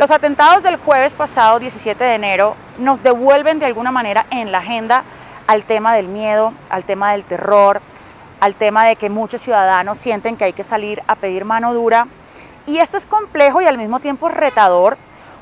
Los atentados del jueves pasado, 17 de enero, nos devuelven de alguna manera en la agenda al tema del miedo, al tema del terror, al tema de que muchos ciudadanos sienten que hay que salir a pedir mano dura. Y esto es complejo y al mismo tiempo retador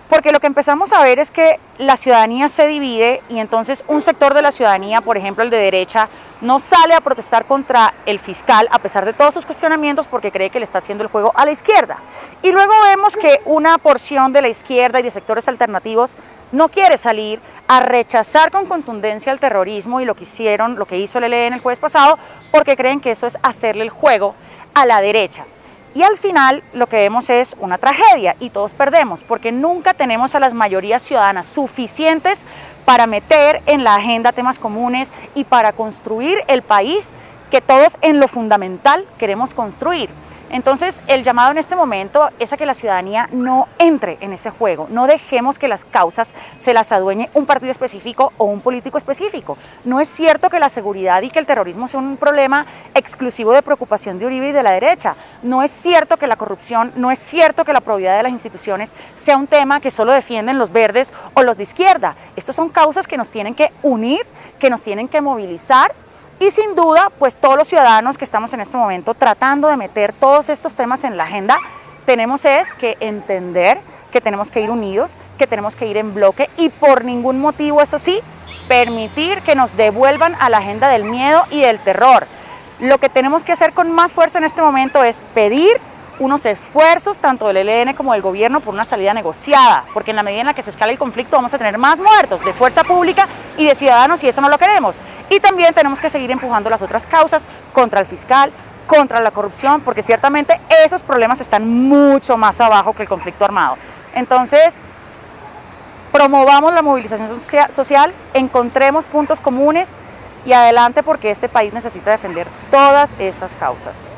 porque lo que empezamos a ver es que la ciudadanía se divide y entonces un sector de la ciudadanía, por ejemplo el de derecha, no sale a protestar contra el fiscal a pesar de todos sus cuestionamientos porque cree que le está haciendo el juego a la izquierda. Y luego vemos que una porción de la izquierda y de sectores alternativos no quiere salir a rechazar con contundencia el terrorismo y lo que hicieron, lo que hizo el ELN el jueves pasado, porque creen que eso es hacerle el juego a la derecha. Y al final lo que vemos es una tragedia y todos perdemos porque nunca tenemos a las mayorías ciudadanas suficientes para meter en la agenda temas comunes y para construir el país que todos en lo fundamental queremos construir. Entonces, el llamado en este momento es a que la ciudadanía no entre en ese juego, no dejemos que las causas se las adueñe un partido específico o un político específico. No es cierto que la seguridad y que el terrorismo sea un problema exclusivo de preocupación de Uribe y de la derecha. No es cierto que la corrupción, no es cierto que la probidad de las instituciones sea un tema que solo defienden los verdes o los de izquierda. Estas son causas que nos tienen que unir, que nos tienen que movilizar y sin duda, pues todos los ciudadanos que estamos en este momento tratando de meter todos estos temas en la agenda, tenemos es que entender que tenemos que ir unidos, que tenemos que ir en bloque y por ningún motivo, eso sí, permitir que nos devuelvan a la agenda del miedo y del terror. Lo que tenemos que hacer con más fuerza en este momento es pedir unos esfuerzos tanto del ELN como del gobierno por una salida negociada, porque en la medida en la que se escala el conflicto vamos a tener más muertos de fuerza pública y de ciudadanos y eso no lo queremos. Y también tenemos que seguir empujando las otras causas contra el fiscal, contra la corrupción, porque ciertamente esos problemas están mucho más abajo que el conflicto armado. Entonces, promovamos la movilización social, encontremos puntos comunes y adelante porque este país necesita defender todas esas causas.